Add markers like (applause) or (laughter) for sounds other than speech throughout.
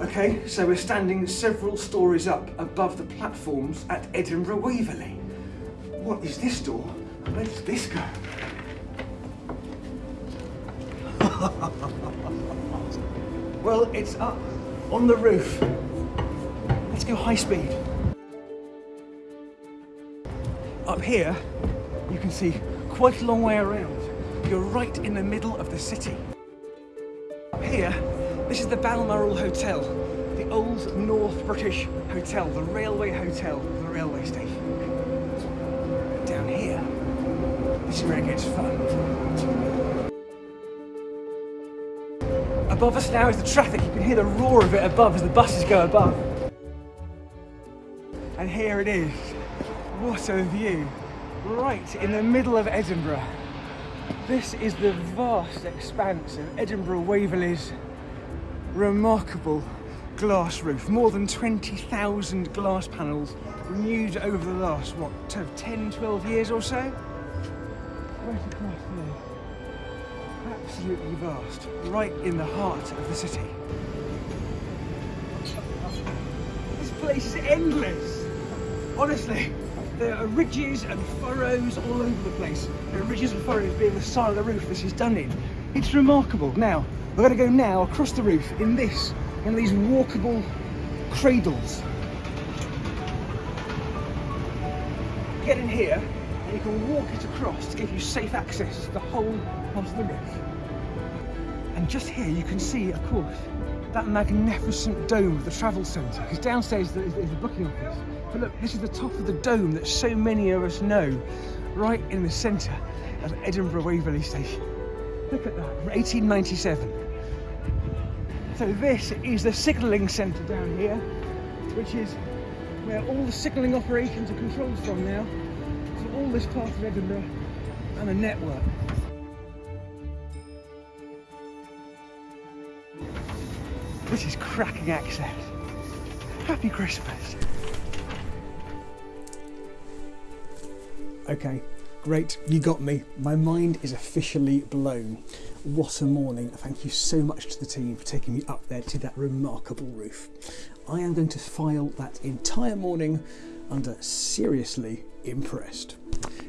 Okay, so we're standing several stories up above the platforms at Edinburgh Waverley. What is this door? Where does this go? (laughs) well, it's up on the roof. Let's go high speed. Up here, you can see quite a long way around. You're right in the middle of the city. Up here, this is the Balmoral Hotel, the old North British Hotel, the railway hotel, the railway station. Down here, this is where it gets fun. Above us now is the traffic. You can hear the roar of it above as the buses go above. And here it is. What a view. Right in the middle of Edinburgh. This is the vast expanse of Edinburgh Waverley's remarkable glass roof. More than 20,000 glass panels renewed over the last, what, 10, 12 years or so? Right across there. Absolutely vast. Right in the heart of the city. This place is endless. Honestly, there are ridges and furrows all over the place. There are ridges and furrows being the side of the roof this is done in. It's remarkable. Now, we're going to go now across the roof in this, one of these walkable cradles. Get in here and you can walk it across to give you safe access to the whole of the roof. And just here you can see, of course, that magnificent dome of the travel centre. Because downstairs is the booking office. But look, this is the top of the dome that so many of us know, right in the centre of Edinburgh Waverley Station. Look at that, 1897. So this is the signalling centre down here, which is where all the signalling operations are controlled from now. So all this part of Edinburgh and the network. This is cracking access. Happy Christmas. Okay, great, you got me. My mind is officially blown. What a morning. Thank you so much to the team for taking me up there to that remarkable roof. I am going to file that entire morning under seriously impressed.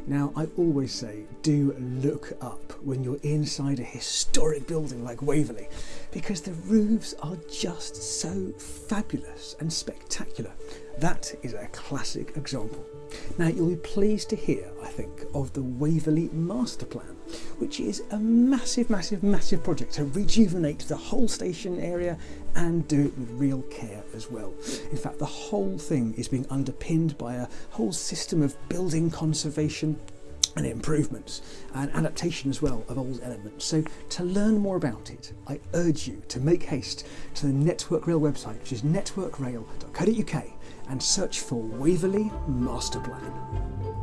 Now, I always say do look up when you're inside a historic building like Waverley because the roofs are just so fabulous and spectacular. That is a classic example. Now, you'll be pleased to hear, think, of the Waverley Master Plan, which is a massive, massive, massive project to rejuvenate the whole station area and do it with real care as well. In fact, the whole thing is being underpinned by a whole system of building conservation and improvements and adaptation as well of old elements. So to learn more about it, I urge you to make haste to the Network Rail website, which is networkrail.co.uk and search for Waverley Master Plan.